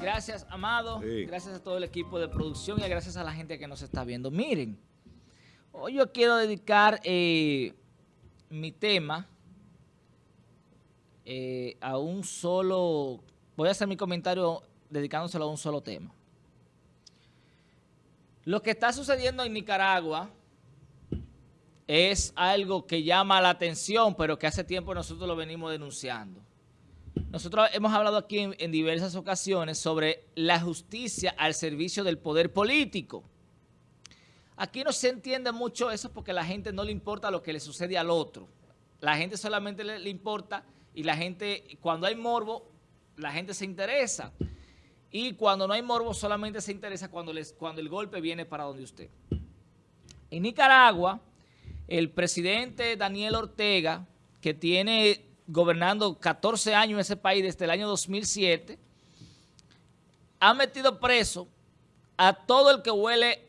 Gracias, Amado. Sí. Gracias a todo el equipo de producción y gracias a la gente que nos está viendo. Miren, hoy yo quiero dedicar eh, mi tema eh, a un solo... Voy a hacer mi comentario dedicándoselo a un solo tema. Lo que está sucediendo en Nicaragua es algo que llama la atención, pero que hace tiempo nosotros lo venimos denunciando. Nosotros hemos hablado aquí en, diversas ocasiones sobre la justicia al servicio del poder político. Aquí no se entiende mucho eso porque a la gente no le importa lo que le sucede al otro. La gente solamente le, importa y la gente, cuando hay morbo, la gente se interesa. Y cuando no hay morbo, solamente se interesa cuando, cuando el golpe viene para donde usted. En Nicaragua, el presidente Daniel Ortega, que tiene gobernando 14 años en ese país desde el año 2007, ha metido preso a todo el que huele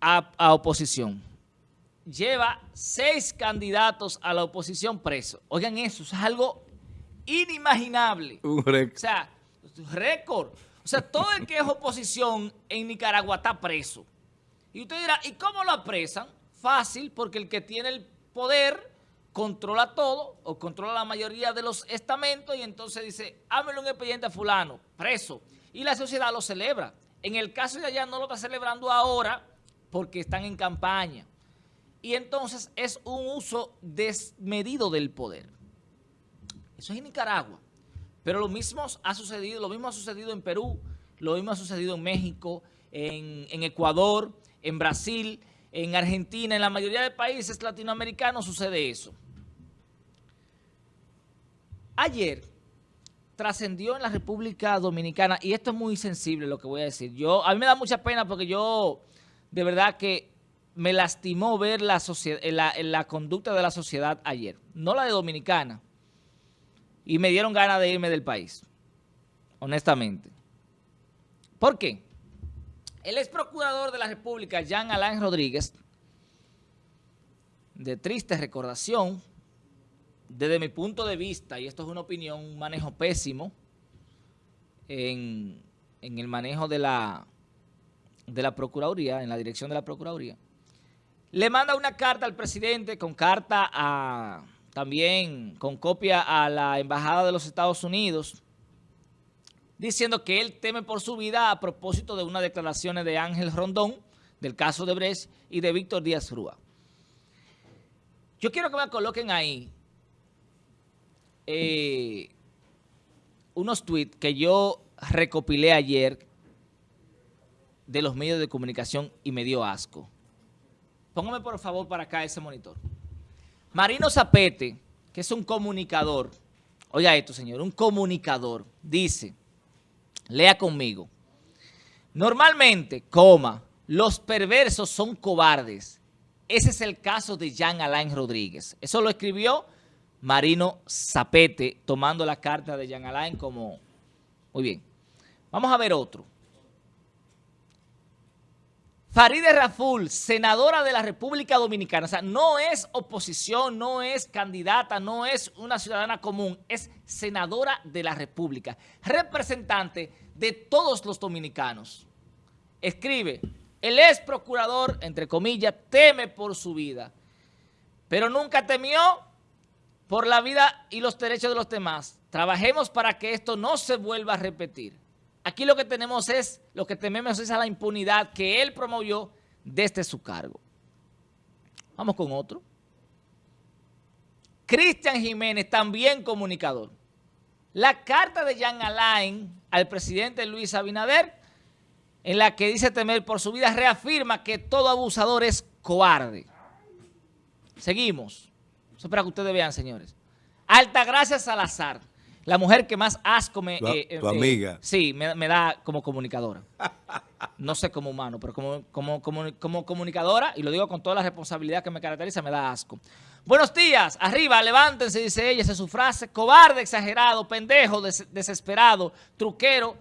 a, a oposición. Lleva seis candidatos a la oposición presos. Oigan eso, es algo inimaginable. Un O récord. sea, récord. O sea, todo el que es oposición en Nicaragua está preso. Y usted dirá, ¿y cómo lo apresan? Fácil, porque el que tiene el poder controla todo o controla la mayoría de los estamentos y entonces dice, hámelo un expediente a fulano, preso. Y la sociedad lo celebra. En el caso de allá no lo está celebrando ahora porque están en campaña. Y entonces es un uso desmedido del poder. Eso es en Nicaragua. Pero lo mismo ha sucedido, lo mismo ha sucedido en Perú, lo mismo ha sucedido en México, en, en Ecuador, en Brasil, en Argentina, en la mayoría de países latinoamericanos sucede eso. Ayer trascendió en la República Dominicana, y esto es muy sensible lo que voy a decir. Yo, a mí me da mucha pena porque yo, de verdad que me lastimó ver la, socie- la, la conducta de la sociedad ayer. No la de Dominicana, y me dieron ganas de irme del país, honestamente. ¿Por qué? El ex procurador de la República, Jean Alain Rodríguez, de triste recordación, desde mi punto de vista, y esto es una opinión, un manejo pésimo en, en el manejo de la, de la Procuraduría, en la dirección de la Procuraduría, le manda una carta al presidente con carta a también con copia a la Embajada de los Estados Unidos, diciendo que él teme por su vida a propósito de unas declaraciones de Ángel Rondón, del caso de Brecht, y de Víctor Díaz Rúa. Yo quiero que me coloquen ahí eh, unos tweets que yo recopilé ayer de los medios de comunicación y me dio asco. Póngame por favor para acá ese monitor. Marino Zapete, que es un comunicador, oiga esto señor, un comunicador, dice, lea conmigo, normalmente, coma, los perversos son cobardes. Ese es el caso de Jean Alain Rodríguez. Eso lo escribió Marino Zapete, tomando la carta de Jean Alain como... Muy bien. Vamos a ver otro. Faride Raful, senadora de la República Dominicana, o sea, no es oposición, no es candidata, no es una ciudadana común, es senadora de la República, representante de todos los dominicanos. Escribe, el ex procurador, entre comillas, teme por su vida, pero nunca temió por la vida y los derechos de los demás. Trabajemos para que esto no se vuelva a repetir. Aquí lo que tenemos es, lo que tememos es a la impunidad que él promovió desde su cargo. Vamos con otro. Cristian Jiménez, también comunicador. La carta de Jean Alain al presidente Luis Abinader, en la que dice temer por su vida, reafirma que todo abusador es cobarde. Seguimos. Eso es para que ustedes vean, señores. Altagracia Salazar. La mujer que más asco me... Tu- tu amiga. sí, me, me da como comunicadora. No sé como humano, pero como, como, como, como comunicadora, y lo digo con toda la responsabilidad que me caracteriza, me da asco. Buenos días, arriba, levántense, dice ella, esa es su frase. Cobarde, exagerado, pendejo, des- desesperado, truquero,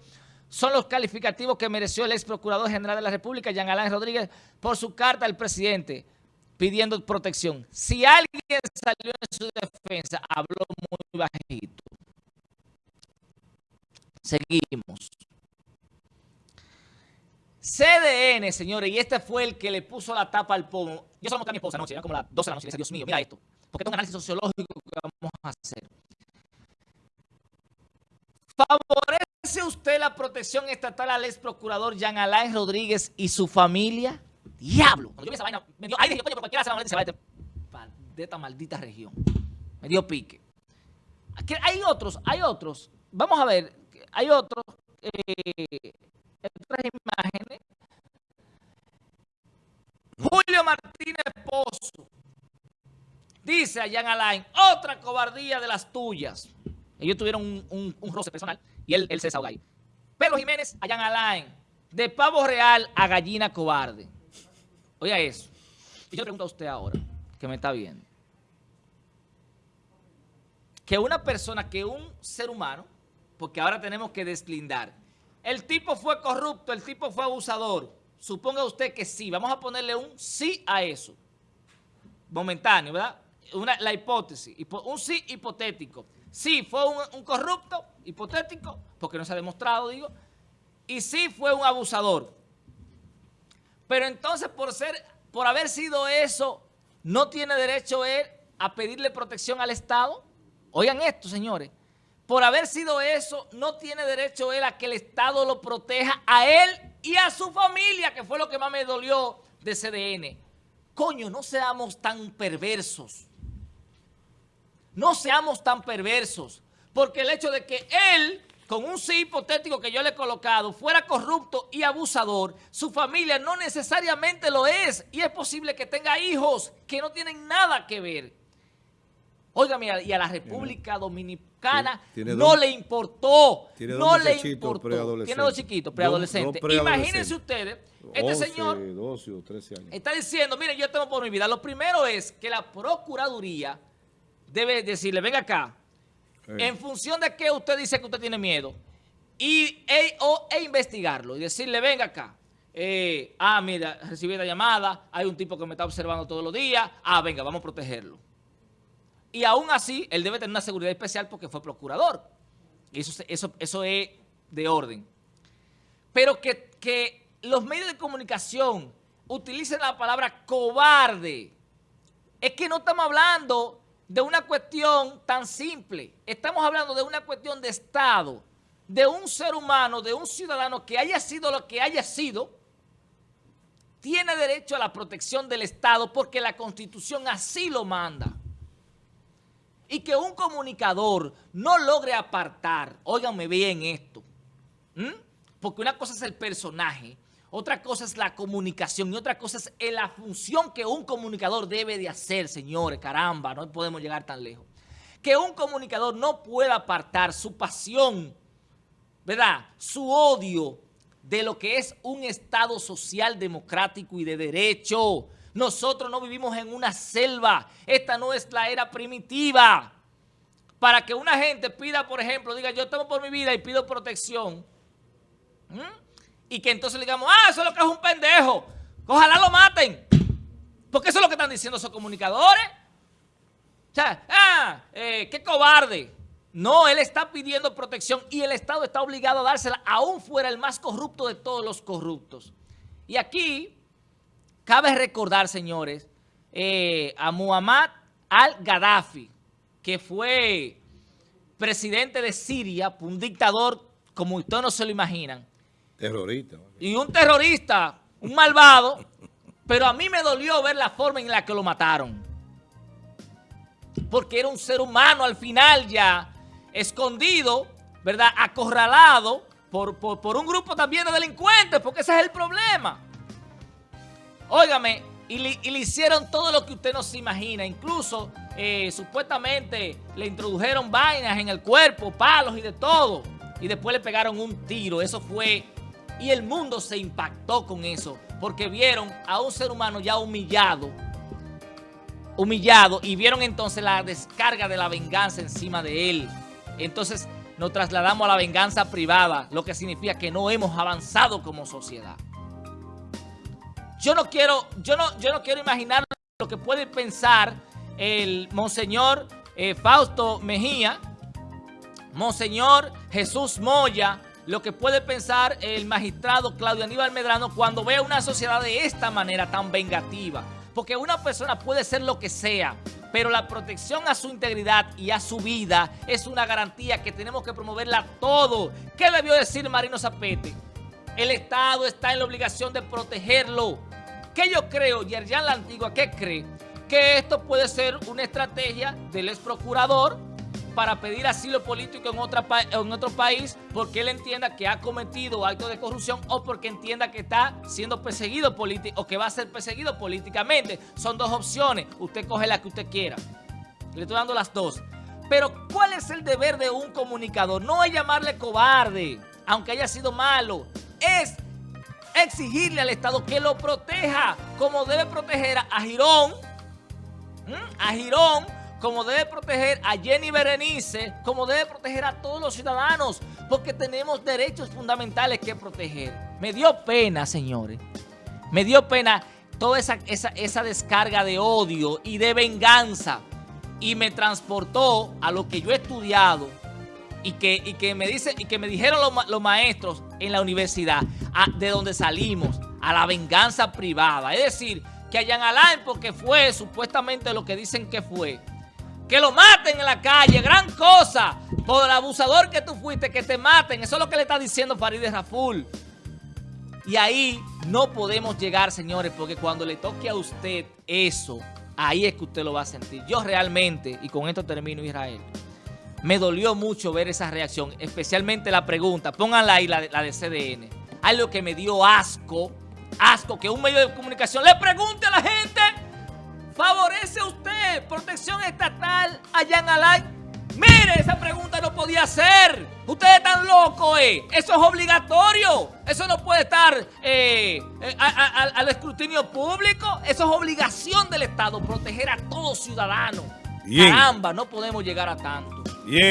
son los calificativos que mereció el ex procurador general de la República, Jean Alain Rodríguez, por su carta al presidente pidiendo protección. Si alguien salió en su defensa, habló muy bajito. Seguimos. CDN, señores, y este fue el que le puso la tapa al pomo. Yo se lo mostré a mi esposa anoche, era como las 12 de la noche, y le Dios mío, mira esto, porque es un análisis sociológico que vamos a hacer. ¿Favorece usted la protección estatal al ex procurador Jean Alain Rodríguez y su familia? ¡Diablo! Cuando yo vi esa vaina, me dio aire, coño, por cualquiera se va a de esta maldita región. Me dio pique. Aquí hay otros, hay otros. Vamos a ver, hay otros. Eh, otras imágenes. Julio Martínez Pozo dice a Jan Alain, otra cobardía de las tuyas. Ellos tuvieron un, roce personal y él, se desahoga ahí. Pedro Jiménez a Jan Alain, de pavo real a gallina cobarde. Oiga eso. Y yo le pregunto a usted ahora, que me está viendo. Que una persona, que un ser humano, porque ahora tenemos que deslindar, el tipo fue corrupto, el tipo fue abusador. Suponga usted que sí. Vamos a ponerle un sí a eso. Momentáneo, ¿verdad? La hipótesis. Un sí hipotético. Sí, fue un, corrupto, hipotético, porque no se ha demostrado, digo. Y sí fue un abusador. Pero entonces, por ser, por haber sido eso, ¿no tiene derecho él a pedirle protección al Estado? Oigan esto, señores por haber sido eso, no tiene derecho él a que el Estado lo proteja a él y a su familia, que fue lo que más me dolió de CDN. Coño, no seamos tan perversos. No seamos tan perversos. Porque el hecho de que él, con un sí hipotético que yo le he colocado, fuera corrupto y abusador, su familia no necesariamente lo es. Y es posible que tenga hijos que no tienen nada que ver. Oiga, mira, y a la República Dominicana no le importó. no le importó. Tiene dos chiquitos, preadolescentes. Imagínense ustedes, este señor está diciendo, miren, yo tengo por mi vida. Lo primero es que la Procuraduría debe decirle, venga acá, en función de que usted dice que usted tiene miedo, y, e, o, e investigarlo y decirle, venga acá. Eh, ah, mira, recibí la llamada, hay un tipo que me está observando todos los días, ah, venga, vamos a protegerlo. Y aún así, él debe tener una seguridad especial porque fue procurador. Eso, eso, eso es de orden. Pero que, que los medios de comunicación utilicen la palabra cobarde, es que no estamos hablando de una cuestión tan simple. Estamos hablando de una cuestión de Estado, de un ser humano, de un ciudadano que haya sido lo que haya sido, tiene derecho a la protección del Estado porque la Constitución así lo manda y que un comunicador no logre apartar, óiganme bien esto, porque una cosa es el personaje, otra cosa es la comunicación y otra cosa es la función que un comunicador debe de hacer, señores, caramba, no podemos llegar tan lejos. Que un comunicador no pueda apartar su pasión, ¿verdad? Su odio de lo que es un Estado social, democrático y de derecho, nosotros no vivimos en una selva. Esta no es la era primitiva. Para que una gente pida, por ejemplo, diga, yo temo por mi vida y pido protección. Y que entonces le digamos, ah, eso es lo que es un pendejo. Ojalá lo maten. Porque eso es lo que están diciendo esos comunicadores. O sea, ah, eh, qué cobarde. No, él está pidiendo protección y el Estado está obligado a dársela, aún fuera el más corrupto de todos los corruptos. Y aquí Cabe recordar, señores, eh, a Muhammad al-Gaddafi, que fue presidente de Siria, un dictador como ustedes no se lo imaginan. Terrorista. Y un terrorista, un malvado, pero a mí me dolió ver la forma en la que lo mataron. Porque era un ser humano al final ya, escondido, ¿verdad? Acorralado por, por un grupo también de delincuentes, porque ese es el problema. Óigame, y le, hicieron todo lo que usted no se imagina. Incluso, eh, supuestamente, le introdujeron vainas en el cuerpo, palos y de todo. Y después le pegaron un tiro. Eso fue... Y el mundo se impactó con eso. Porque vieron a un ser humano ya humillado. Humillado. Y vieron entonces la descarga de la venganza encima de él. Entonces nos trasladamos a la venganza privada. Lo que significa que no hemos avanzado como sociedad. Yo no quiero, yo no, yo no quiero imaginar lo que puede pensar el Monseñor eh, Fausto Mejía, Monseñor Jesús Moya, lo que puede pensar el magistrado Claudio Aníbal Medrano cuando ve una sociedad de esta manera tan vengativa. Porque una persona puede ser lo que sea, pero la protección a su integridad y a su vida es una garantía que tenemos que promoverla todo. ¿Qué debió decir Marino Zapete? El Estado está en la obligación de protegerlo. ¿Qué yo creo, Yerjan La Antigua, qué cree? Que esto puede ser una estrategia del ex procurador para pedir asilo político en, otra en otro país porque él entienda que ha cometido actos de corrupción o porque entienda que está siendo perseguido político o que va a ser perseguido políticamente. Son dos opciones. Usted coge la que usted quiera. Le estoy dando las dos. Pero ¿cuál es el deber de un comunicador? No es llamarle cobarde, aunque haya sido malo. Es exigirle al Estado que lo proteja como debe proteger a Girón, a Girón, como debe proteger a Jenny Berenice, como debe proteger a todos los ciudadanos, porque tenemos derechos fundamentales que proteger. Me dio pena, señores, me dio pena toda esa, esa, descarga de odio y de venganza. Y me transportó a lo que yo he estudiado y que, y que, me, dice, y que me dijeron los, maestros en la universidad, de donde salimos, a la venganza privada. Es decir, que a Jan Alain, porque fue supuestamente lo que dicen que fue, que lo maten en la calle, gran cosa. Por el abusador que tú fuiste, que te maten. Eso es lo que le está diciendo Farideh Raful. Y ahí no podemos llegar, señores, porque cuando le toque a usted eso, ahí es que usted lo va a sentir. Yo realmente, y con esto termino, Israel, me dolió mucho ver esa reacción, especialmente la pregunta, pónganla ahí, la de, la de CDN. Algo que me dio asco, asco, que un medio de comunicación le pregunte a la gente ¿Favorece usted protección estatal allá en Alay? Mire, esa pregunta no podía ser. Ustedes están locos, ¿eh? Eso es obligatorio. Eso no puede estar eh, eh, al escrutinio público. Eso es obligación del Estado, proteger a todo ciudadano. Caramba, no podemos llegar a tanto. Yeah.